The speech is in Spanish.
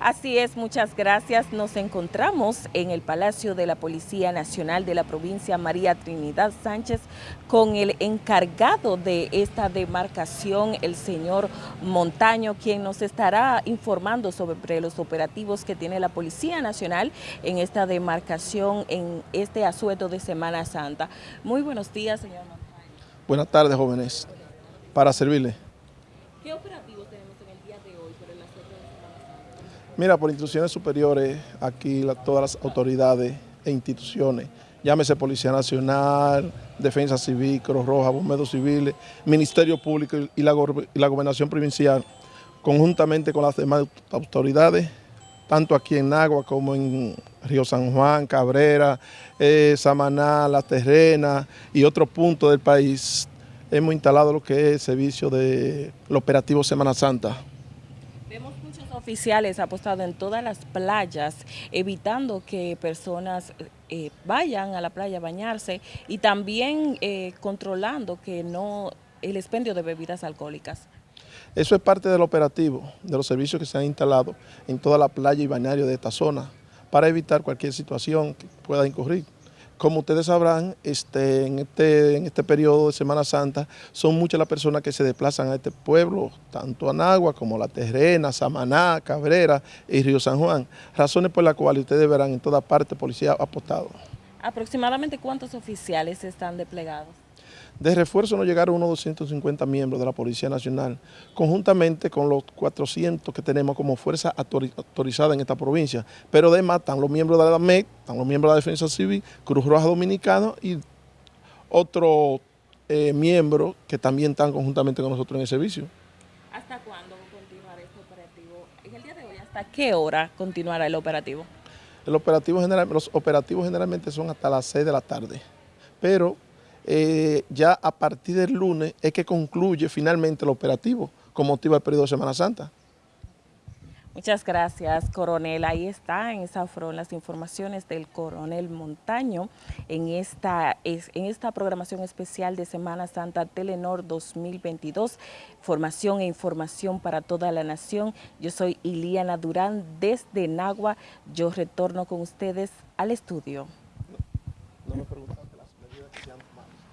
Así es, muchas gracias. Nos encontramos en el Palacio de la Policía Nacional de la provincia María Trinidad Sánchez con el encargado de esta demarcación, el señor Montaño, quien nos estará informando sobre los operativos que tiene la Policía Nacional en esta demarcación, en este asueto de Semana Santa. Muy buenos días, señor Montaño. Buenas tardes, jóvenes. Para servirle. ¿Qué operativos en el día de hoy asueto de Semana Santa? Mira, por instituciones superiores, aquí todas las autoridades e instituciones, llámese Policía Nacional, Defensa Civil, Cruz Roja, Bomberos Civiles, Ministerio Público y la, gober- y la Gobernación Provincial, conjuntamente con las demás autoridades, tanto aquí en Nagua como en Río San Juan, Cabrera, eh, Samaná, La Terrena y otros puntos del país, hemos instalado lo que es el servicio del operativo Semana Santa. Vemos muchos oficiales apostados en todas las playas, evitando que personas eh, vayan a la playa a bañarse y también eh, controlando que no el expendio de bebidas alcohólicas. Eso es parte del operativo, de los servicios que se han instalado en toda la playa y bañario de esta zona, para evitar cualquier situación que pueda incurrir. Como ustedes sabrán, este, en, este, en este periodo de Semana Santa son muchas las personas que se desplazan a este pueblo, tanto Anagua como La Terrena, Samaná, Cabrera y Río San Juan, razones por las cuales ustedes verán en toda parte policía apostado. ¿Aproximadamente cuántos oficiales están desplegados? De refuerzo nos llegaron unos 250 miembros de la Policía Nacional, conjuntamente con los 400 que tenemos como fuerza autori- autorizada en esta provincia. Pero además están los miembros de la DAMEC, están los miembros de la Defensa Civil, Cruz Roja Dominicana y otros eh, miembros que también están conjuntamente con nosotros en el servicio. ¿Hasta cuándo continuará este operativo? En el día de hoy, ¿hasta qué hora continuará el operativo? El operativo general, los operativos generalmente son hasta las 6 de la tarde, pero eh, ya a partir del lunes es que concluye finalmente el operativo con motivo del periodo de Semana Santa. Muchas gracias, coronel. Ahí está, en esa fueron las informaciones del coronel Montaño en esta, es- en esta programación especial de Semana Santa Telenor 2022. Formación e información para toda la nación. Yo soy Iliana Durán desde Nagua. Yo retorno con ustedes al estudio. Obrigado.